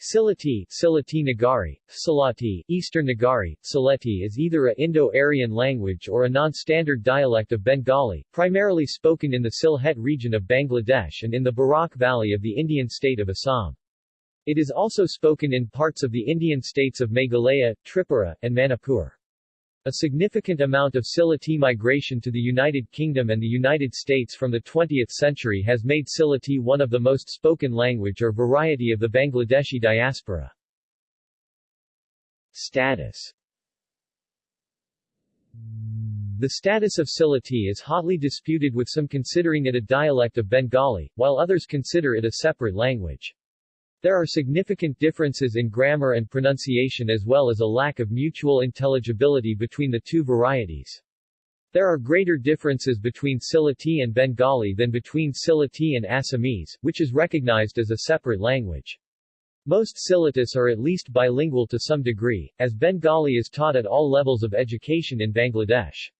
Sylheti, Sylheti Nagari, Salati, Eastern Nagari, Sylheti is either a Indo-Aryan language or a non-standard dialect of Bengali, primarily spoken in the Sylhet region of Bangladesh and in the Barak Valley of the Indian state of Assam. It is also spoken in parts of the Indian states of Meghalaya, Tripura, and Manipur. A significant amount of Sylheti migration to the United Kingdom and the United States from the 20th century has made Sylheti one of the most spoken language or variety of the Bangladeshi diaspora. Status The status of Sylheti is hotly disputed with some considering it a dialect of Bengali, while others consider it a separate language. There are significant differences in grammar and pronunciation as well as a lack of mutual intelligibility between the two varieties. There are greater differences between Sylheti and Bengali than between Sylheti and Assamese, which is recognized as a separate language. Most Sylhetis are at least bilingual to some degree, as Bengali is taught at all levels of education in Bangladesh.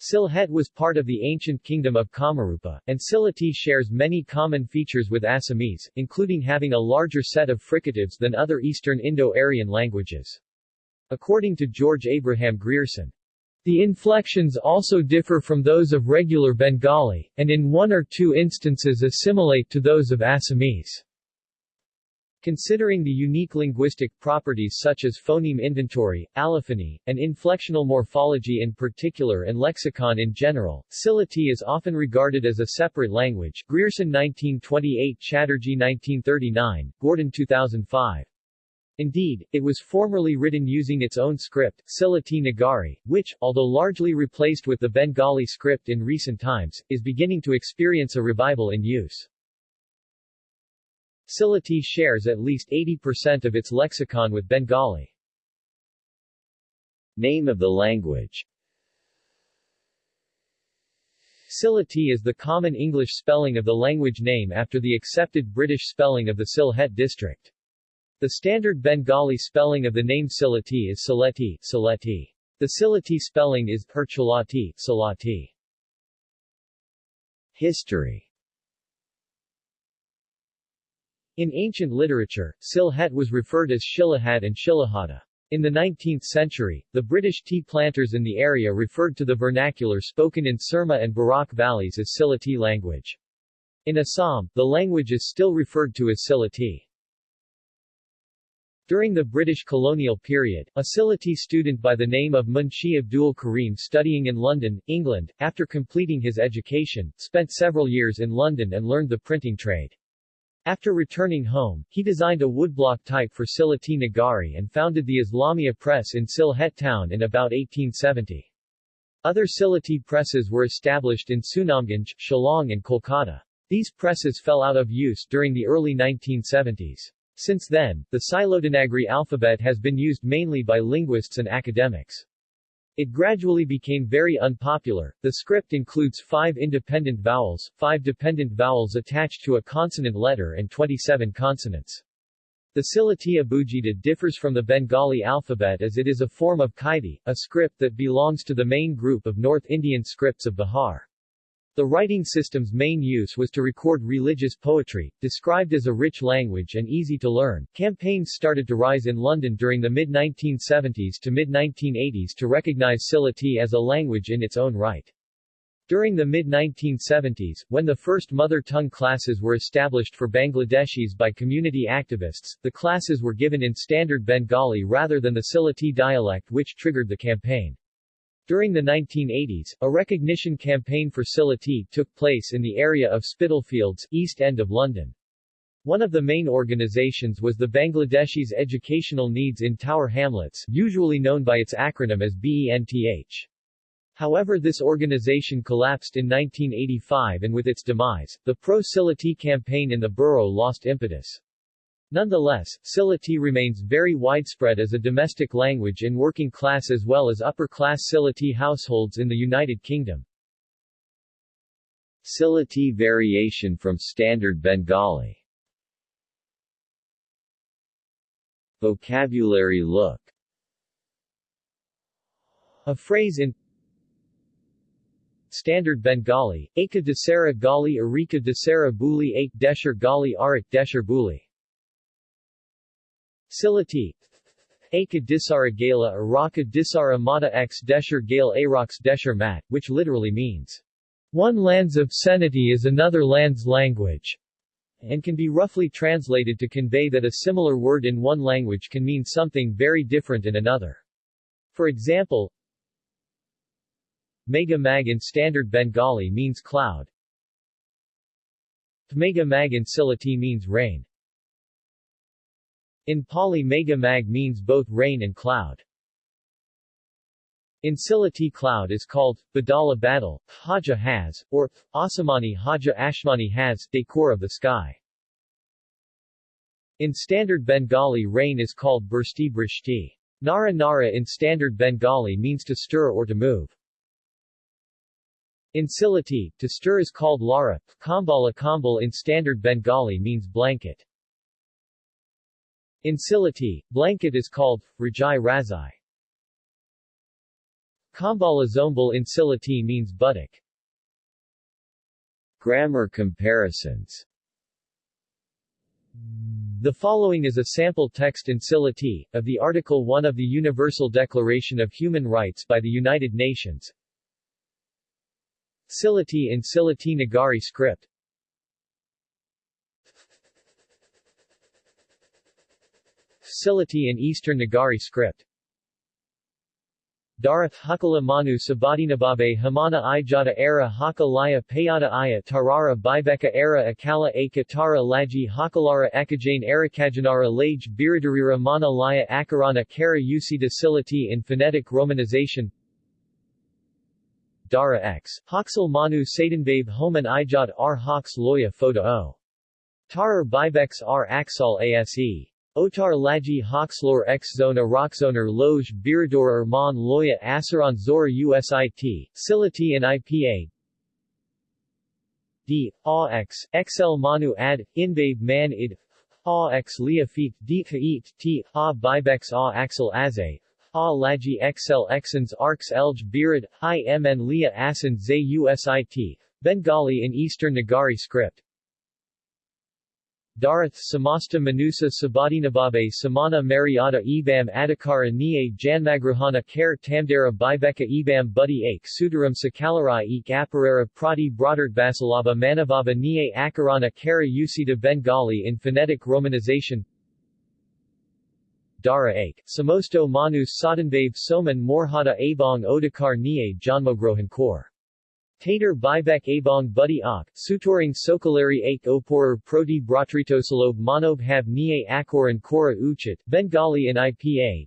Sylhet was part of the ancient kingdom of Kamarupa, and Sylheti shares many common features with Assamese, including having a larger set of fricatives than other Eastern Indo-Aryan languages. According to George Abraham Grierson, the inflections also differ from those of regular Bengali, and in one or two instances assimilate to those of Assamese. Considering the unique linguistic properties such as phoneme inventory, allophony, and inflectional morphology in particular and lexicon in general, Sylheti is often regarded as a separate language Grierson 1928 Chatterjee 1939, Gordon 2005. Indeed, it was formerly written using its own script, Sylheti Nagari, which, although largely replaced with the Bengali script in recent times, is beginning to experience a revival in use. Sylheti shares at least 80% of its lexicon with Bengali. Name of the language Sylheti is the common English spelling of the language name after the accepted British spelling of the Sylhet district. The standard Bengali spelling of the name Sylheti is Sileti, Sileti. The Sylheti spelling is Herchalati, Salati. History In ancient literature, Sylhet was referred as Shilahat and Shilahata. In the 19th century, the British tea planters in the area referred to the vernacular spoken in Surma and Barak valleys as Sylheti language. In Assam, the language is still referred to as Sylheti. During the British colonial period, a Sylheti student by the name of Munshi Abdul Karim studying in London, England, after completing his education, spent several years in London and learned the printing trade. After returning home, he designed a woodblock type for Sylheti Nagari and founded the Islamia Press in Sylhet town in about 1870. Other Sylheti presses were established in Sunamganj, Shillong and Kolkata. These presses fell out of use during the early 1970s. Since then, the Sylheti Nagari alphabet has been used mainly by linguists and academics. It gradually became very unpopular. The script includes five independent vowels, five dependent vowels attached to a consonant letter and 27 consonants. The Sylheti Abugida differs from the Bengali alphabet as it is a form of Kaithi, a script that belongs to the main group of North Indian scripts of Bihar. The writing system's main use was to record religious poetry, described as a rich language and easy to learn. Campaigns started to rise in London during the mid-1970s to mid-1980s to recognize Sylheti as a language in its own right. During the mid-1970s, when the first mother tongue classes were established for Bangladeshis by community activists, the classes were given in standard Bengali rather than the Sylheti dialect which triggered the campaign. During the 1980s, a recognition campaign for Sylheti took place in the area of Spitalfields, East End of London. One of the main organizations was the Bangladeshis Educational Needs in Tower Hamlets, usually known by its acronym as BENTH. However this organization collapsed in 1985 and with its demise, the pro-Sylheti campaign in the borough lost impetus. Nonetheless, Sylheti remains very widespread as a domestic language in working class as well as upper-class Sylheti households in the United Kingdom. Sylheti variation from Standard Bengali. Vocabulary look. A phrase in Standard Bengali, Aka Desera Gali Arika Desera Buli Ek Desher Gali Arik Desher Buli Silati Aka Disara Gala Araka Disara Mata X Desher Gale Arox Desher Mat, which literally means, one land's obscenity is another land's language, and can be roughly translated to convey that a similar word in one language can mean something very different in another. For example, Mega Mag in Standard Bengali means cloud. Mega Mag in Silati means rain. In Pali Mega Mag means both rain and cloud. In Silati cloud is called, Badala Badal, Haja has, or, Asamani Haja Ashmani has, decor of the sky. In standard Bengali rain is called Bursti Brishti. Nara Nara in standard Bengali means to stir or to move. In Silati, to stir is called Lara, Kambala Kambal in standard Bengali means blanket. In Silati, blanket is called Rajai Razai. Kambala Zombal in Silati means buttock. Grammar comparisons The following is a sample text in Silati, of the Article 1 of the Universal Declaration of Human Rights by the United Nations. Silati in Silati Nagari script Silati in Eastern Nagari script Darath Hukala Manu Sabadinababe Hamana Ijata Era Haka Laya Payata Aya Tarara Bibeka Era Akala Aka Tara Laji Hakalara Ekajane Erakajanara Lage Biradarira Mana Laya Akarana Kara Usida Silati in phonetic romanization Dara X. Hoxal Manu Satanbabe Homan Ijat R. Loya O. Tarar Bibex R. Axal ASE. Otar Laji Hoxlor X Zona Rockzoner Loge Birador Erman Loya Asaran Zora USIT, Silati and IPA D. AX, XL Manu Ad, Inbabe Man Id AX Lia Feet D. Kaet T. A Bibex A Axel Aze Ha Laji XL Xans Arx Elj Birad, Hi Mn Lia Asan Zay USIT, Bengali in Eastern Nagari script Darath Samasta Manusa Sabadinababe Samana Mariata Ebam Adhikara Niye Janmagrahana Kare Tamdara Bibeka Ebam Buddy Ake Sudaram Sakalarai Ek Aparara Prati Brodart Basalava Manavava Niye Akarana Kara Usita Bengali in phonetic romanization Dara Ake, Samosto Manus Sadanbabe Soman Morhada Abong Odakar Niye Janmogrohan Kor. Tater Bibek Abong Buddy Ak, Sutoring Sokalari Ake Oporer Proti Bratritosalob Manob Hab Niye Akor and Kora Uchit, Bengali in IPA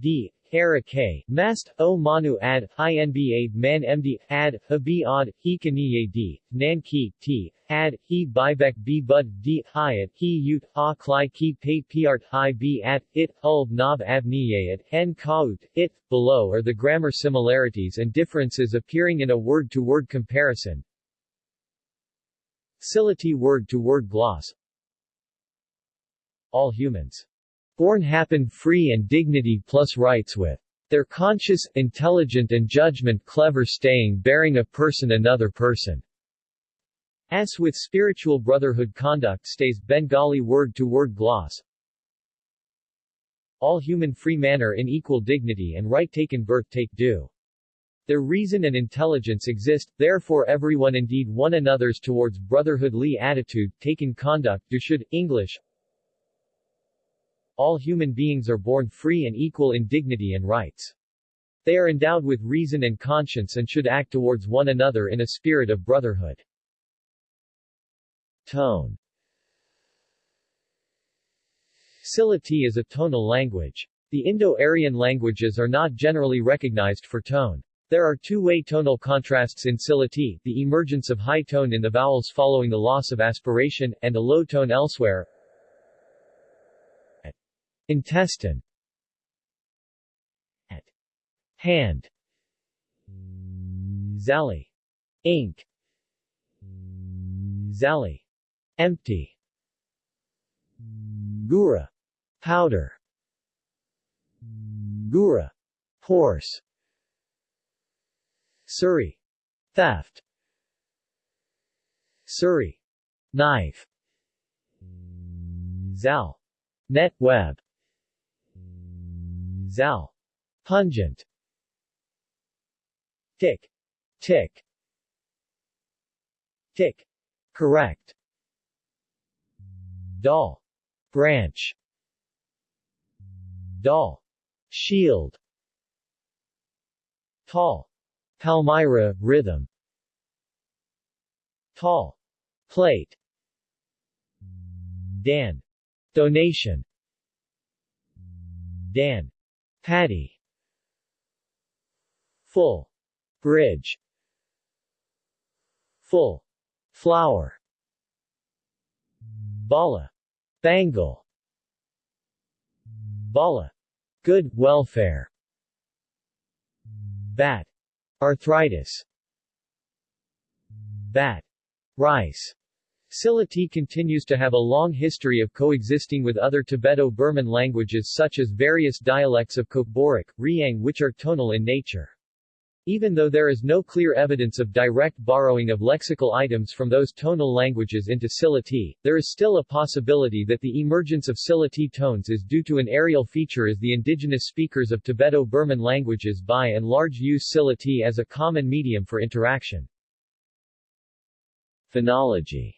D. Era K. Mast, O Manu Ad, INBA Man MD, Ad, Habi Ad, Hikaniye D, Nanki, T, Ad, He Bibek B Bud D, Hyatt, He Ute, Ha Klai Ki Pay Piart Hi B At, It, Ulb Nob Abniyayat, N Kaut, It, below are the grammar similarities and differences appearing in a word-to-word comparison. Silati word-to-word -word gloss All humans Born happen free and dignity plus rights with their conscious, intelligent and judgment clever staying bearing a person another person. As with spiritual brotherhood conduct stays Bengali word-to-word gloss. All human free manner in equal dignity and right taken birth take due. Their reason and intelligence exist, therefore everyone indeed one another's towards brotherhoodly attitude, taken conduct do should, English, all human beings are born free and equal in dignity and rights. They are endowed with reason and conscience and should act towards one another in a spirit of brotherhood. Tone Silati is a tonal language. The Indo-Aryan languages are not generally recognized for tone. There are two-way tonal contrasts in Silati, the emergence of high tone in the vowels following the loss of aspiration, and a low tone elsewhere, Intestine At hand Zali Ink Zali Empty Gura Powder Gura Horse Suri Theft Suri Knife Zal Net web Zal. Pungent Tick. Tick. Tick. Correct. Doll. Branch. Doll. Shield. Tall. Palmyra, rhythm. Tall. Plate. Dan. Donation. Dan. Patty. Full. Bridge. Full. Flower. Bala. Bangle. Bala. Good welfare. Bat. Arthritis. Bat. Rice. Sylheti continues to have a long history of coexisting with other Tibeto-Burman languages such as various dialects of Kokborok, Riang which are tonal in nature. Even though there is no clear evidence of direct borrowing of lexical items from those tonal languages into Sylheti, there is still a possibility that the emergence of Sylheti tones is due to an areal feature as the indigenous speakers of Tibeto-Burman languages by and large use Sylheti as a common medium for interaction. Phonology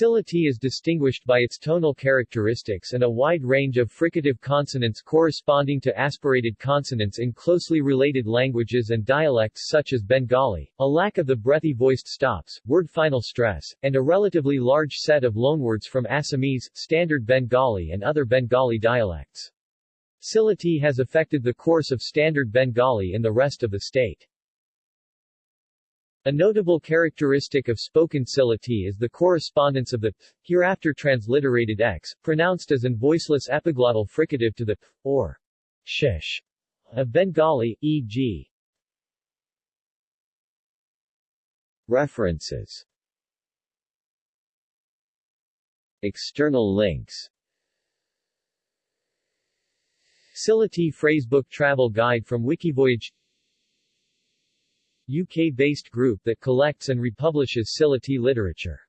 Sylheti is distinguished by its tonal characteristics and a wide range of fricative consonants corresponding to aspirated consonants in closely related languages and dialects such as Bengali, a lack of the breathy voiced stops, word final stress, and a relatively large set of loanwords from Assamese, Standard Bengali and other Bengali dialects. Sylheti has affected the course of Standard Bengali in the rest of the state. A notable characteristic of spoken Sylheti is the correspondence of the th, hereafter transliterated x, pronounced as an voiceless epiglottal fricative to the p, or shish of Bengali, e.g. References External links Sylheti Phrasebook Travel Guide from Wikivoyage UK-based group that collects and republishes Sylheti literature.